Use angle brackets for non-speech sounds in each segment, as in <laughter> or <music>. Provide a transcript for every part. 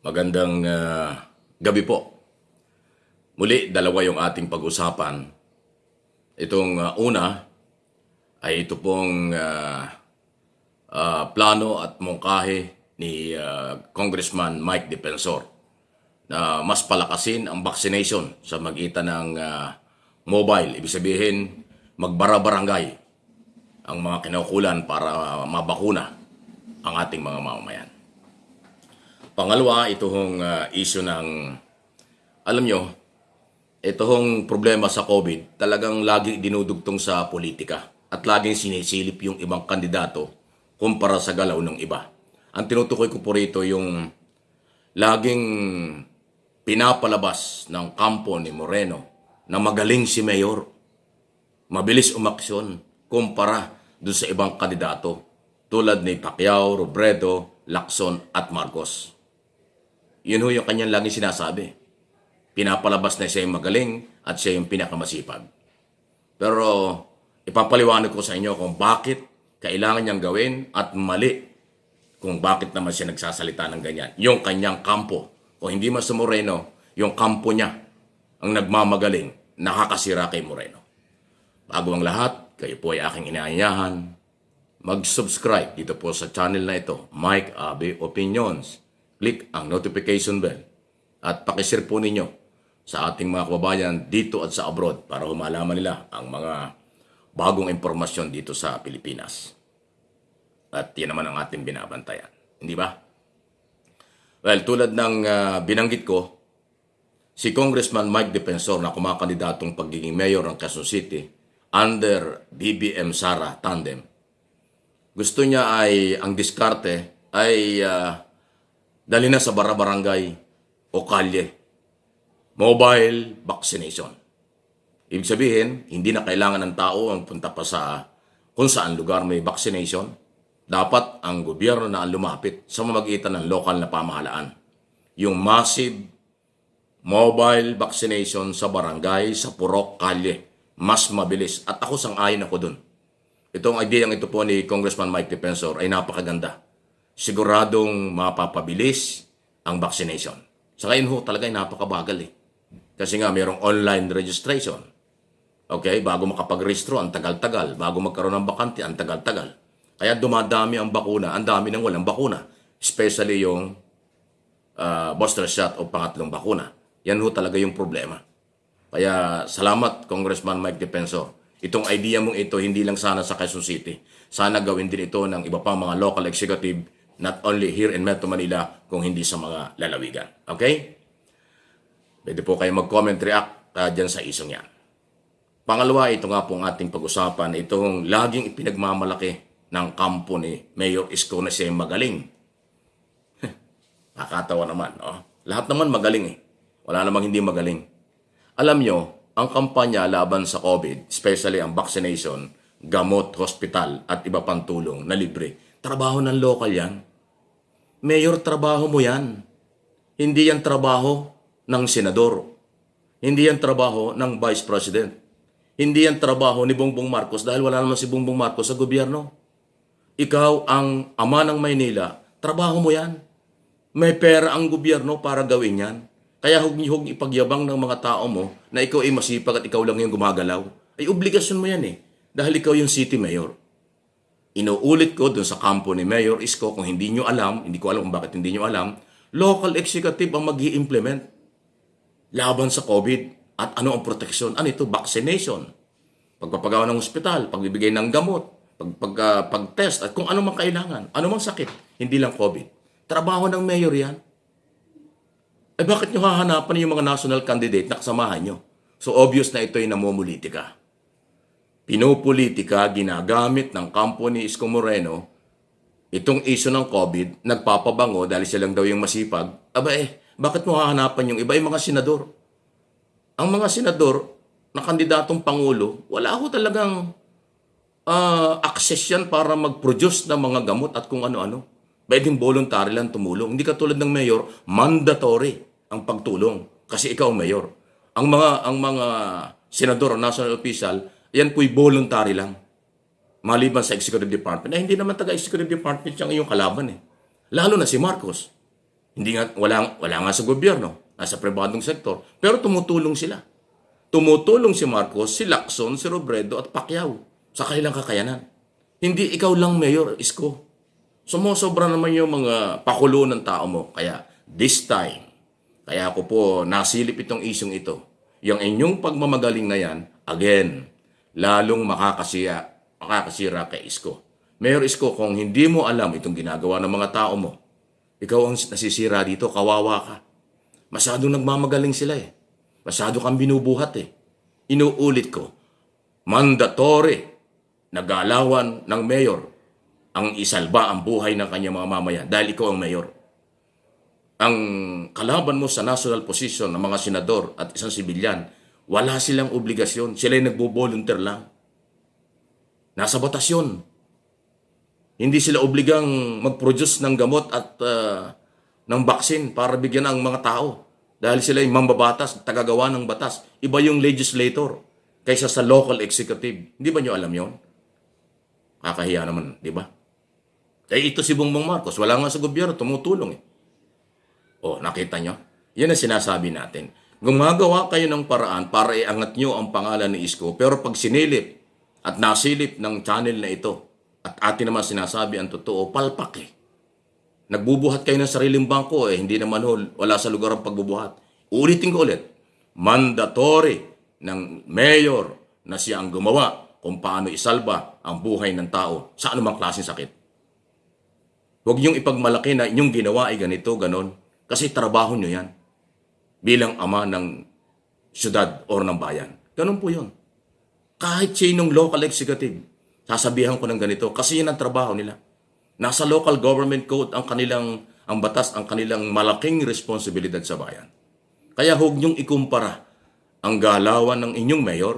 Magandang ah, gabi po. Muli, dalawa yung ating pag-usapan. Itong ah, una ay ito pong ah, ah, plano at mungkahi ni ah, Congressman Mike Defensor na mas palakasin ang vaccination sa magitan ng ah, mobile. Ibig sabihin, magbara-barangay ang mga kinaukulan para mabakuna ang ating mga mamamayan. Pangalawa, ito hong uh, issue ng, alam nyo, ito hong problema sa COVID, talagang lagi dinudugtong sa politika at laging sinisilip yung ibang kandidato kumpara sa galaw ng iba. Ang tinutukoy ko po rito yung laging pinapalabas ng kampo ni Moreno na magaling si Mayor. Mabilis umaksyon kumpara dun sa ibang kandidato tulad ni Pacquiao, Robredo, Lacson at Marcos. Yun ho yung kanyang laging sinasabi. Pinapalabas na siya yung magaling at siya yung pinakamasipag. Pero ipapaliwanag ko sa inyo kung bakit kailangan niyang gawin at mali kung bakit naman siya nagsasalita ng ganyan. Yung kanyang kampo. O hindi man sa Moreno, yung kampo niya ang nagmamagaling nakakasira kay Moreno. Bago ang lahat, kayo po ay aking inaanyahan. Mag-subscribe dito po sa channel na ito, Mike Abe Opinions. Click ang notification bell at pakishare po ninyo sa ating mga kababayan dito at sa abroad para humalaman nila ang mga bagong impormasyon dito sa Pilipinas. At yan naman ang ating binabantayan. Hindi ba? Well, tulad ng ah, binanggit ko, si Congressman Mike Defensor na kumakandidatong pagiging mayor ng Quezon City under BBM Sara Tandem. Gusto niya ay ang diskarte ay ah, dali na sa barabarangay o kalye. Mobile vaccination. Ibig sabihin, hindi na kailangan ng tao ang punta pa sa kung saan lugar may vaccination. Dapat ang gobyerno na ang lumapit sa mamagitan ng lokal na pamahalaan. Yung massive mobile vaccination sa barangay, sa purok, kalye. Mas mabilis. At ako sang-ayon ako dun. Itong idea ito po ni Congressman Mike Defensor ay napakaganda. Siguradong mapapabilis ang vaccination. Sa ngayon ho, talaga ay napakabagal eh. Kasi nga mayroong online registration. Okay, bago makapag-registro, ang tagal-tagal. Bago magkaroon ng bakante, ang tagal-tagal. Kaya dumadami ang bakuna, ang dami ng walang bakuna. Especially yung uh, booster shot o pangatlong bakuna. Yan ho talaga yung problema. Kaya salamat Congressman Mike Defensor. Itong idea mong ito hindi lang sana sa Quezon City. Sana gawin din ito ng iba pang mga local executive not only here in Metro Manila kung hindi sa mga lalawigan. Okay? Pwede po kayo mag-comment, react uh, dyan sa isong yan. Pangalawa, ito nga pong ating pag-usapan, itong laging ipinagmamalaki ng kampo ni Mayor Isko na siya magaling. <laughs> Nakakatawa naman. Oh. Lahat naman magaling eh. Wala namang hindi magaling. Alam nyo, ang kampanya laban sa COVID, especially ang vaccination, gamot, hospital at iba pang tulong na libre, trabaho ng local yan. Mayor, trabaho mo yan. Hindi yan trabaho ng senador. Hindi yan trabaho ng vice president. Hindi yan trabaho ni Bongbong Marcos dahil wala naman si Bongbong Marcos sa gobyerno. Ikaw ang ama ng Maynila, trabaho mo yan. May pera ang gobyerno para gawin yan. Kaya huwag hug ipagyabang ng mga tao mo na ikaw ay masipag at ikaw lang yung gumagalaw. Ay obligasyon mo yan eh. Dahil ikaw yung city mayor. Inuulit ko dun sa kampo ni Mayor Isko, kung hindi nyo alam, hindi ko alam kung bakit hindi nyo alam, local executive ang mag implement laban sa COVID. At ano ang proteksyon? Ano ito? Vaccination. Pagpapagawa ng ospital, pagbibigay ng gamot, pag, pag, uh, pag-test, at kung ano mang kailangan, ano mang sakit, hindi lang COVID. Trabaho ng mayor yan. Eh bakit nyo hahanapan yung mga national candidate na kasamahan nyo? So obvious na ito ay namumulitika. Pinopolitika, ginagamit ng kampo ni Isko Moreno, itong issue ng COVID, nagpapabango dahil siya lang daw yung masipag. Aba eh, bakit mo hahanapan yung iba yung mga senador? Ang mga senador na kandidatong pangulo, wala ako talagang uh, access yan para mag-produce ng mga gamot at kung ano-ano. Pwedeng voluntary lang tumulong. Hindi katulad ng mayor, mandatory ang pagtulong kasi ikaw mayor. Ang mga ang mga senador national official, yan po'y voluntary lang. Maliban sa executive department. Eh, hindi naman taga executive department yung iyong kalaban eh. Lalo na si Marcos. Hindi nga, wala, wala nga sa gobyerno, nasa pribadong sektor, pero tumutulong sila. Tumutulong si Marcos, si Lacson, si Robredo at Pacquiao sa kanilang kakayanan. Hindi ikaw lang mayor, Isko. Sumusobra naman yung mga pakulo ng tao mo. Kaya this time, kaya ako po nasilip itong isyong ito. Yung inyong pagmamagaling na yan, again, lalong makakasiya, makakasira kay Isko. Mayor Isko, kung hindi mo alam itong ginagawa ng mga tao mo, ikaw ang nasisira dito, kawawa ka. Masyadong nagmamagaling sila eh. Masyado kang binubuhat eh. Inuulit ko, mandatory na galawan ng mayor ang isalba ang buhay ng kanyang mga mamayan dahil ikaw ang mayor. Ang kalaban mo sa national position ng mga senador at isang sibilyan, wala silang obligasyon. Sila ay nagbo-volunteer lang. Nasa batas. Hindi sila obligang mag-produce ng gamot at ah, ng baksin para bigyan ang mga tao. Dahil sila ay mambabatas, tagagawa ng batas. Iba yung legislator kaysa sa local executive. Hindi ba nyo alam yon? Kakahiya naman, di ba? Eh ito si Bongbong Marcos, wala nga sa gobyerno, tumutulong eh. Oh, nakita nyo? Yan ang sinasabi natin. Gumagawa kayo ng paraan para iangat nyo ang pangalan ni Isko, pero pag sinilip at nasilip ng channel na ito, at atin naman sinasabi ang totoo, palpak eh. Nagbubuhat kayo ng sariling bangko eh, hindi naman ho, wala sa lugar ang pagbubuhat. Ulitin ko ulit, mandatory ng mayor na siya ang gumawa kung paano isalba ang buhay ng tao sa anumang klaseng sakit. Huwag niyong ipagmalaki na inyong ginawa ay ganito, ganon. Kasi trabaho niyo yan. Bilang ama ng syudad or ng bayan. Ganon po yun. Kahit sinong local executive, sasabihan ko ng ganito kasi yan ang trabaho nila. Nasa local government code ang kanilang, ang batas, ang kanilang malaking responsibilidad sa bayan. Kaya huwag niyong ikumpara ang galawan ng inyong mayor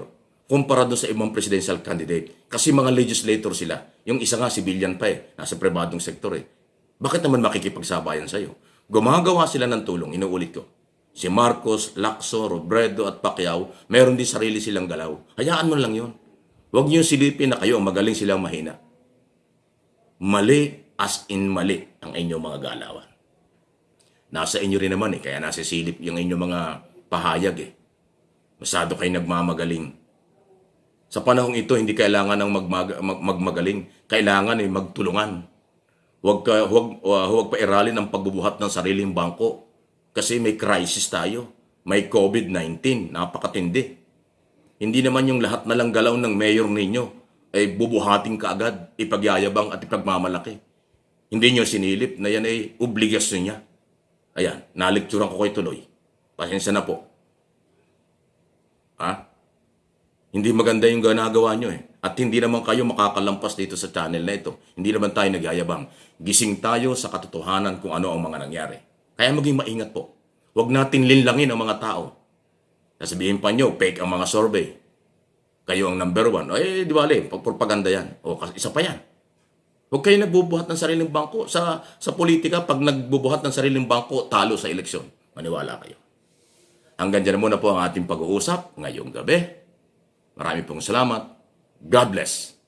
kumpara doon sa ibang presidential candidate. Kasi mga legislator sila. Yung isa nga, civilian pa eh. Nasa pribadong sektor eh. Bakit naman makikipagsabayan sa'yo? Gumagawa sila ng tulong, inuulit ko. Si Marcos, Lacson, Robredo at Pacquiao, meron din sarili silang galaw. Hayaan mo lang yun. Huwag niyo silipin na kayo magaling silang mahina. Mali as in mali ang inyong mga galawan. Nasa inyo rin naman eh, kaya nasa silip yung inyong mga pahayag eh. Masyado kayo nagmamagaling. Sa panahong ito, hindi kailangan ng magmag- mag- magmagaling. Kailangan eh, magtulungan. Huwag, ka, huwag, uh, huwag pa iralin ang pagbubuhat ng sariling bangko. Kasi may crisis tayo. May COVID-19. Napakatindi. Hindi naman yung lahat na lang galaw ng mayor ninyo ay bubuhating kaagad, ipagyayabang at ipagmamalaki. Hindi nyo sinilip na yan ay obligasyon niya. Ayan, nalikturan ko kayo tuloy. Pasensya na po. Ha? Hindi maganda yung ginagawa nyo eh. At hindi naman kayo makakalampas dito sa channel na ito. Hindi naman tayo nagyayabang. Gising tayo sa katotohanan kung ano ang mga nangyari. Kaya maging maingat po. Huwag natin linlangin ang mga tao. Sasabihin pa nyo, fake ang mga survey. Kayo ang number one. Eh, di ba, pagpropaganda yan. O, isa pa yan. Huwag kayo nagbubuhat ng sariling bangko. Sa, sa politika, pag nagbubuhat ng sariling bangko, talo sa eleksyon. Maniwala kayo. Hanggang dyan muna po ang ating pag-uusap ngayong gabi. Marami pong salamat. God bless.